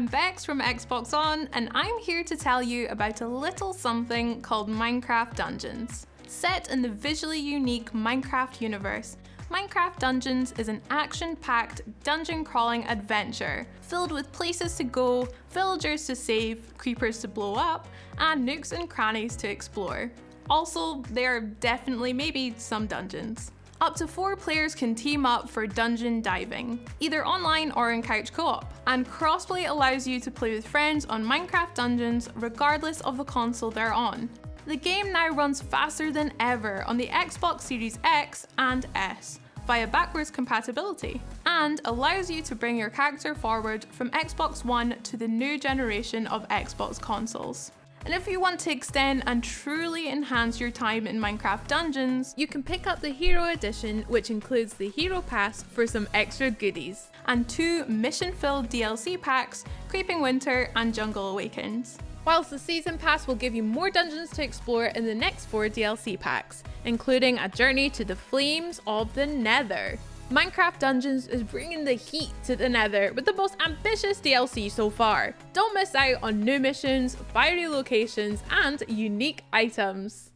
I'm Bex from Xbox On, and I'm here to tell you about a little something called Minecraft Dungeons. Set in the visually unique Minecraft universe, Minecraft Dungeons is an action-packed dungeon crawling adventure filled with places to go, villagers to save, creepers to blow up, and nooks and crannies to explore. Also, there are definitely maybe some dungeons. Up to four players can team up for dungeon diving, either online or in couch co-op, and crossplay allows you to play with friends on Minecraft Dungeons regardless of the console they're on. The game now runs faster than ever on the Xbox Series X and S via backwards compatibility, and allows you to bring your character forward from Xbox One to the new generation of Xbox consoles. And if you want to extend and truly enhance your time in Minecraft Dungeons, you can pick up the Hero Edition, which includes the Hero Pass for some extra goodies, and two mission-filled DLC packs, Creeping Winter and Jungle Awakens. Whilst the Season Pass will give you more dungeons to explore in the next four DLC packs, including a journey to the flames of the Nether. Minecraft Dungeons is bringing the heat to the nether with the most ambitious DLC so far. Don't miss out on new missions, fiery locations, and unique items.